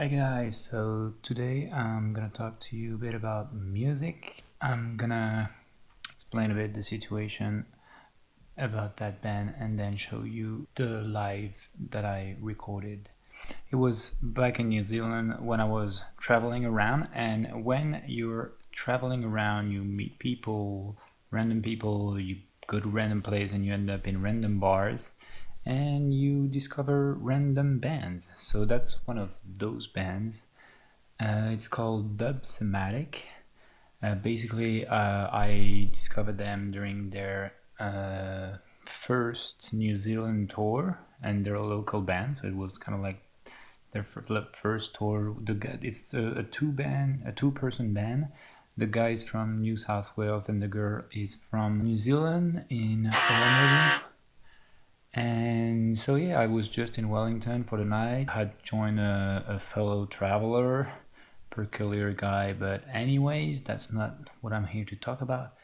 Hi guys, so today I'm gonna talk to you a bit about music. I'm gonna explain a bit the situation about that band and then show you the live that I recorded. It was back in New Zealand when I was traveling around and when you're traveling around you meet people, random people, you go to random places and you end up in random bars and you discover random bands. So that's one of those bands. Uh, it's called Dubsematic. Uh, basically, uh, I discovered them during their uh, first New Zealand tour, and they're a local band, so it was kind of like their first tour. The it's a, a two band, a two person band. The guy is from New South Wales, and the girl is from New Zealand in and so yeah i was just in wellington for the night. I had joined a, a, fellow traveler peculiar guy but anyways that's not what i'm here to talk about.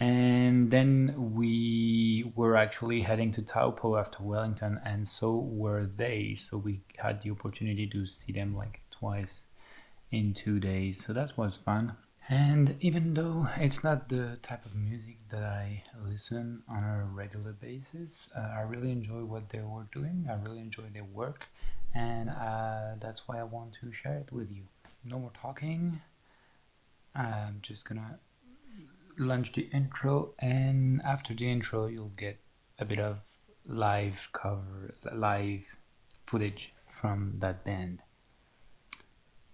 And then we were actually heading to taupo after wellington and so were they. So we had the opportunity to see them like twice in two days. So that was fun and even though it's not the type of music that I listen on a regular basis, uh, I really enjoy what they were doing. I really enjoy their work, and uh, that's why I want to share it with you. No more talking. I'm just gonna launch the intro, and after the intro, you'll get a bit of live cover, live footage from that band.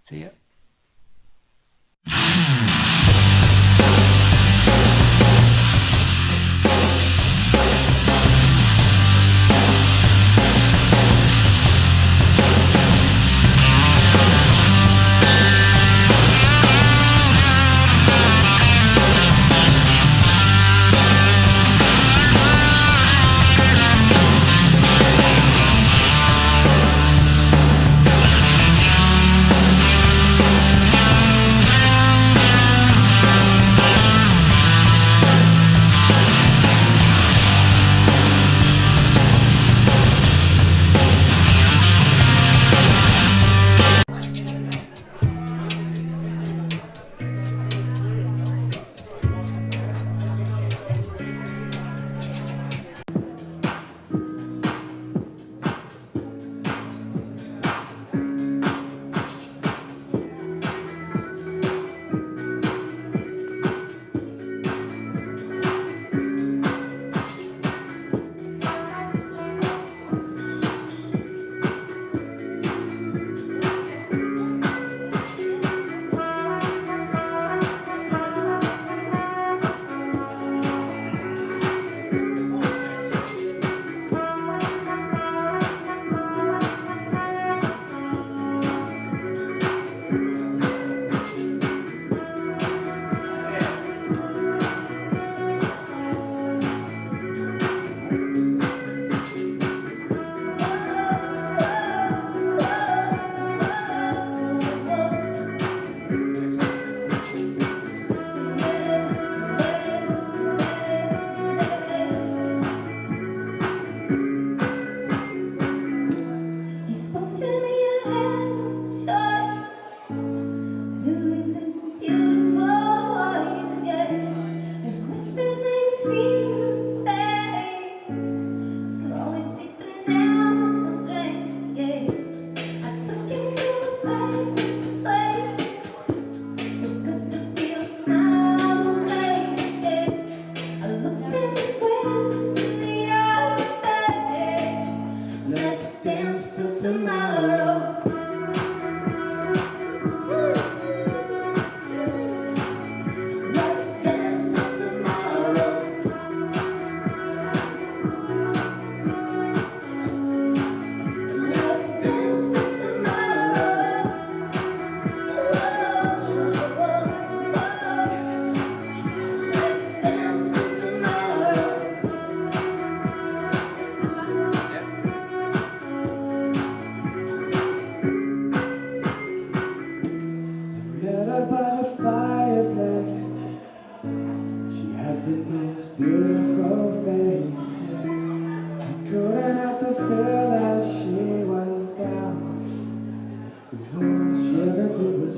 See ya.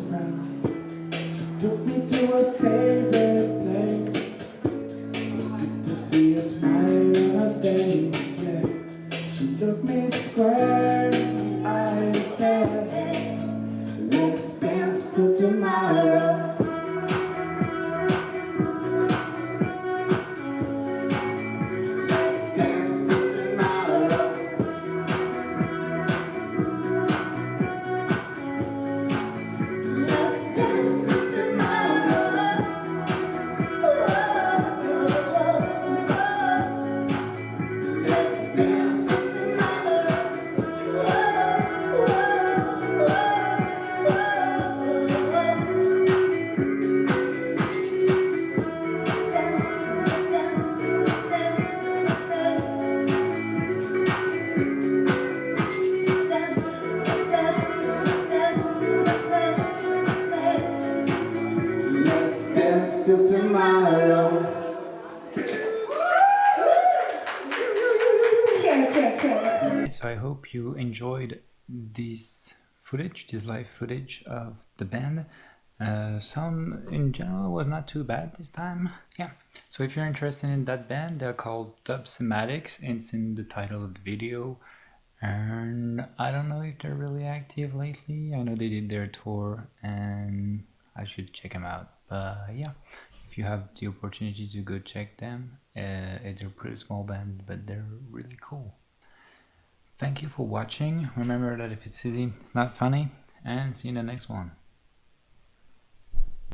Frown. She took me So I hope you enjoyed this footage, this live footage of the band. Uh, sound in general was not too bad this time. Yeah. So if you're interested in that band, they're called Dub Sematics. It's in the title of the video. And I don't know if they're really active lately. I know they did their tour and I should check them out. But yeah, if you have the opportunity to go check them, uh, it's a pretty small band, but they're really cool. Thank you for watching. Remember that if it's easy, it's not funny. And see you in the next one.